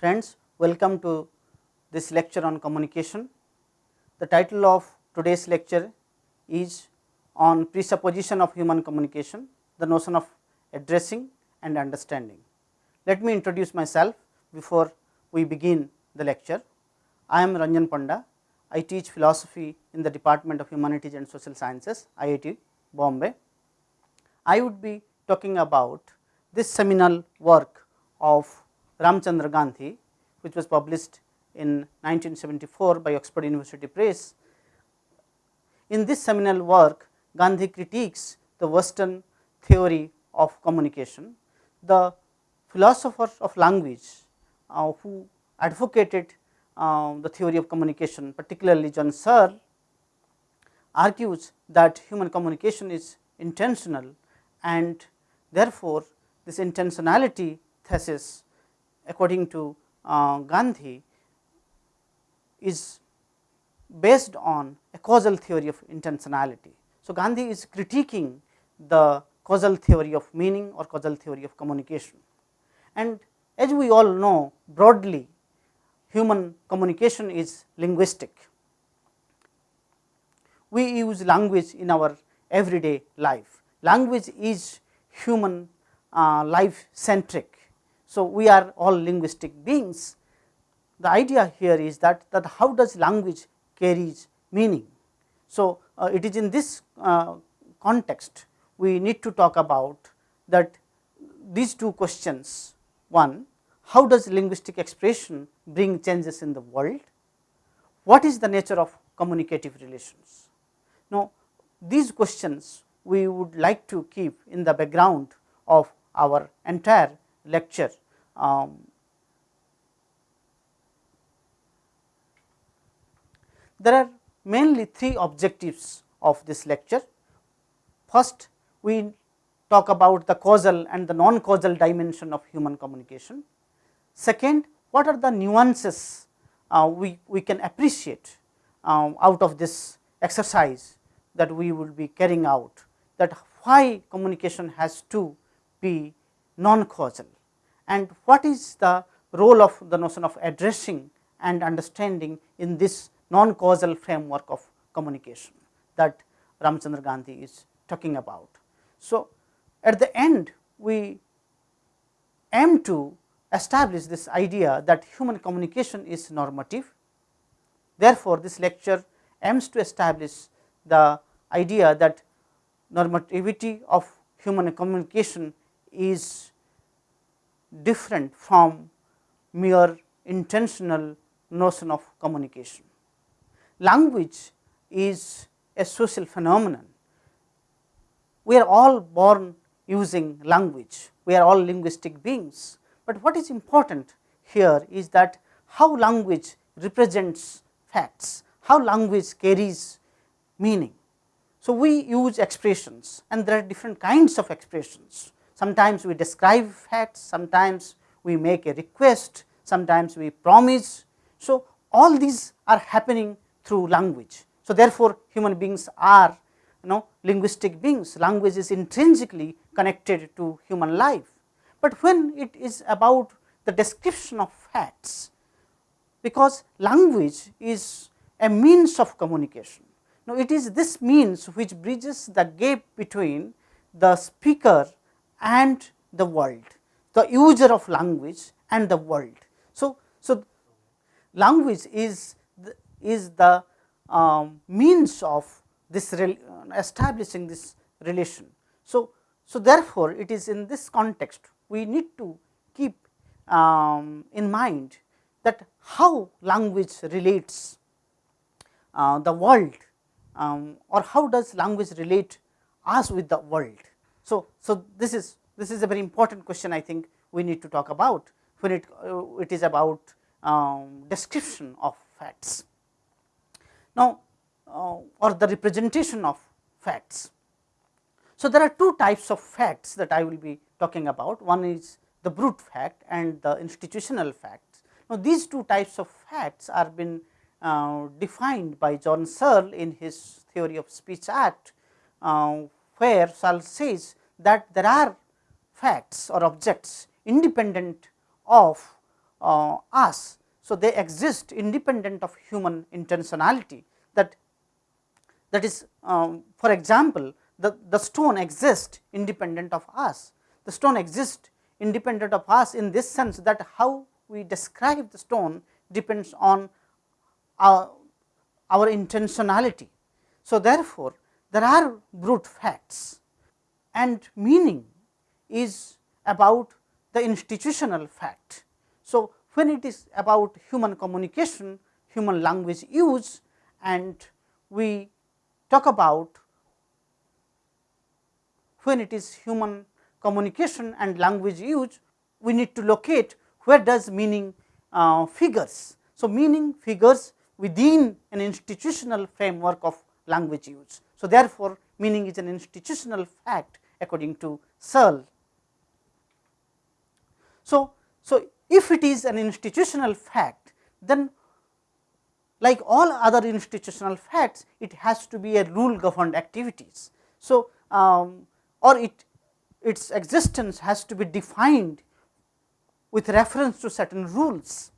Friends, welcome to this lecture on communication. The title of today's lecture is on presupposition of human communication, the notion of addressing and understanding. Let me introduce myself before we begin the lecture. I am Ranjan Panda. I teach philosophy in the Department of Humanities and Social Sciences, IIT Bombay. I would be talking about this seminal work of Ramchandra Gandhi, which was published in 1974 by Oxford University Press. In this seminal work, Gandhi critiques the western theory of communication. The philosophers of language uh, who advocated uh, the theory of communication, particularly John Searle, argues that human communication is intentional and therefore, this intentionality thesis according to uh, Gandhi is based on a causal theory of intentionality. So, Gandhi is critiquing the causal theory of meaning or causal theory of communication. And as we all know broadly human communication is linguistic. We use language in our everyday life. Language is human uh, life centric. So, we are all linguistic beings. The idea here is that, that how does language carries meaning. So, uh, it is in this uh, context we need to talk about that these two questions. One, how does linguistic expression bring changes in the world? What is the nature of communicative relations? Now, these questions we would like to keep in the background of our entire lecture. Um, there are mainly three objectives of this lecture. First, we talk about the causal and the non causal dimension of human communication. Second, what are the nuances uh, we, we can appreciate um, out of this exercise that we will be carrying out that why communication has to be non causal and what is the role of the notion of addressing and understanding in this non causal framework of communication that Ramchandra Gandhi is talking about. So, at the end we aim to establish this idea that human communication is normative. Therefore, this lecture aims to establish the idea that normativity of human communication is different from mere intentional notion of communication. Language is a social phenomenon. We are all born using language, we are all linguistic beings, but what is important here is that how language represents facts, how language carries meaning. So, we use expressions and there are different kinds of expressions. Sometimes we describe facts, sometimes we make a request, sometimes we promise. So, all these are happening through language. So, therefore, human beings are you know linguistic beings, language is intrinsically connected to human life. But when it is about the description of facts, because language is a means of communication, now, it is this means which bridges the gap between the speaker and the world, the user of language and the world. So, so language is the, is the um, means of this establishing this relation. So, so therefore, it is in this context we need to keep um, in mind that how language relates uh, the world um, or how does language relate us with the world. So, so this is this is a very important question I think we need to talk about when it uh, it is about um, description of facts. Now, uh, or the representation of facts. So, there are two types of facts that I will be talking about one is the brute fact and the institutional facts. Now, these two types of facts are been uh, defined by John Searle in his theory of speech act, uh, where Searle says that there are facts or objects independent of uh, us. So, they exist independent of human intentionality that that is um, for example, the, the stone exists independent of us. The stone exists independent of us in this sense that how we describe the stone depends on our, our intentionality. So, therefore, there are brute facts and meaning is about the institutional fact. So, when it is about human communication, human language use and we talk about when it is human communication and language use, we need to locate where does meaning uh, figures. So, meaning figures within an institutional framework of language use. So, therefore, meaning is an institutional fact according to Searle. So, so if it is an institutional fact, then like all other institutional facts, it has to be a rule governed activities. So, um, or it its existence has to be defined with reference to certain rules.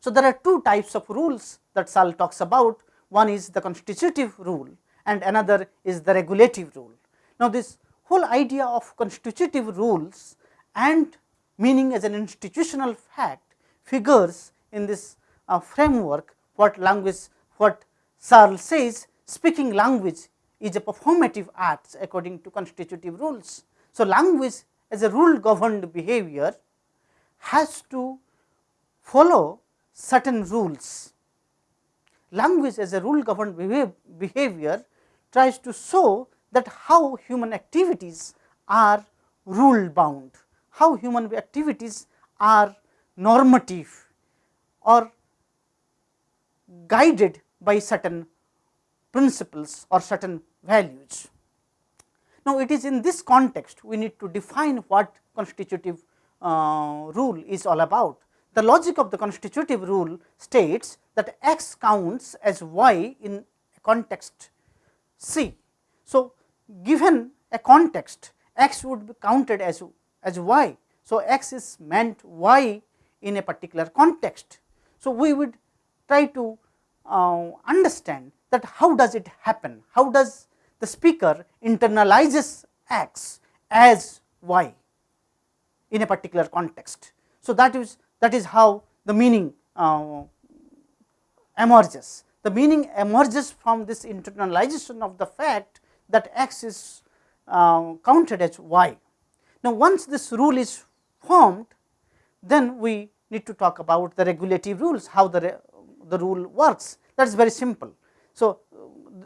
So, there are two types of rules that Searle talks about, one is the constitutive rule and another is the regulative rule. Now, this whole idea of constitutive rules and meaning as an institutional fact figures in this uh, framework what language what Searle says speaking language is a performative act according to constitutive rules. So, language as a rule governed behavior has to follow certain rules. Language as a rule governed behavior tries to show that how human activities are rule bound, how human activities are normative or guided by certain principles or certain values. Now, it is in this context we need to define what constitutive uh, rule is all about. The logic of the constitutive rule states that x counts as y in a context C. So, given a context x would be counted as, as y. So, x is meant y in a particular context. So, we would try to uh, understand that how does it happen, how does the speaker internalizes x as y in a particular context. So, that is that is how the meaning uh, emerges. The meaning emerges from this internalization of the fact that x is uh, counted as y. Now, once this rule is formed, then we need to talk about the regulative rules, how the, the rule works that is very simple. So,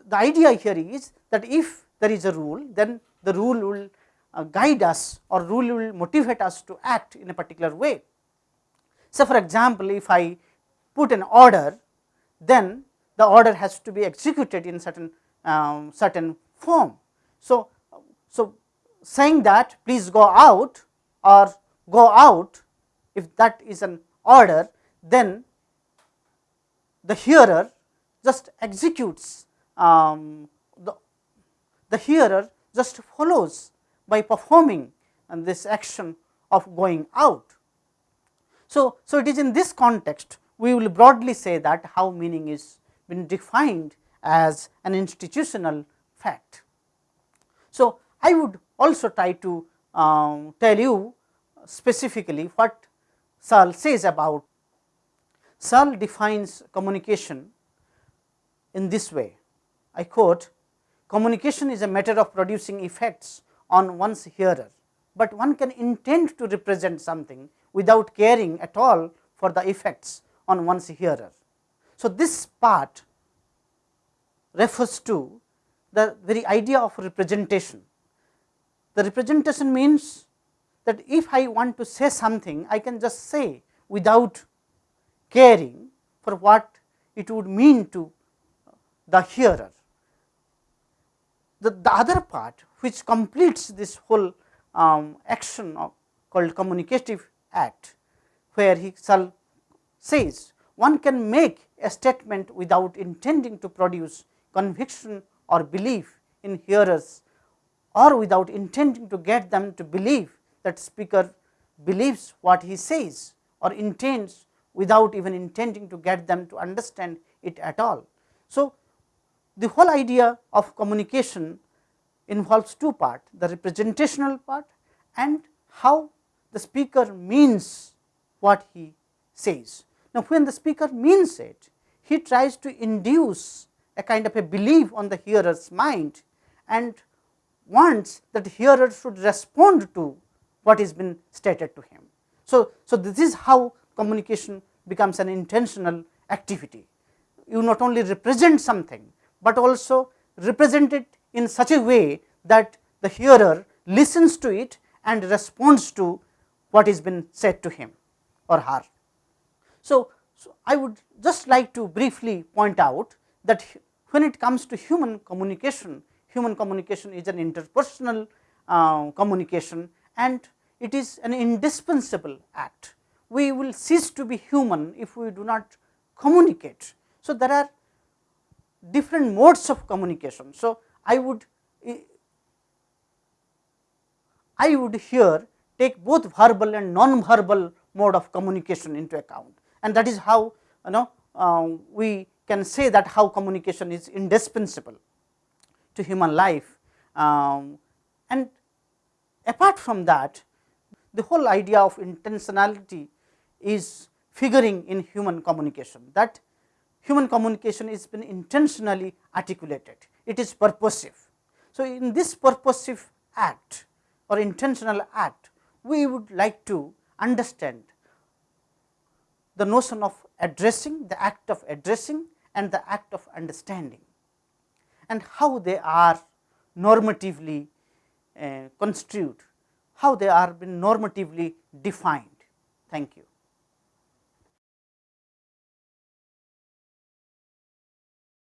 the idea here is that if there is a rule, then the rule will uh, guide us or rule will motivate us to act in a particular way. So, for example, if I put an order, then the order has to be executed in certain um, certain form. So, so saying that please go out or go out if that is an order, then the hearer just executes um, the, the hearer just follows by performing and this action of going out. So, so it is in this context we will broadly say that how meaning is been defined as an institutional fact. So, I would also try to um, tell you specifically what Searle says about. Searle defines communication in this way. I quote, communication is a matter of producing effects on one's hearer, but one can intend to represent something without caring at all for the effects on one's hearer. So, this part refers to the very idea of representation. The representation means that if I want to say something, I can just say without caring for what it would mean to the hearer. The, the other part which completes this whole um, action of, called communicative act, where he says one can make a statement without intending to produce conviction or belief in hearers or without intending to get them to believe that speaker believes what he says or intends without even intending to get them to understand it at all. So, the whole idea of communication involves two part the representational part and how the speaker means what he says. Now, when the speaker means it, he tries to induce a kind of a belief on the hearer's mind and wants that hearer should respond to what is been stated to him. So, so this is how communication becomes an intentional activity. You not only represent something, but also represent it in such a way that the hearer listens to it and responds to what is been said to him or her. So, so I would just like to briefly point out that when it comes to human communication, human communication is an interpersonal uh, communication and it is an indispensable act. We will cease to be human if we do not communicate. So, there are different modes of communication. So, I would I would here take both verbal and non-verbal mode of communication into account and that is how you know uh, we can say that how communication is indispensable to human life. Um, and apart from that the whole idea of intentionality is figuring in human communication that human communication is been intentionally articulated, it is purposive. So, in this purposive act or intentional act, we would like to understand the notion of addressing, the act of addressing and the act of understanding and how they are normatively uh, construed, how they are been normatively defined. Thank you.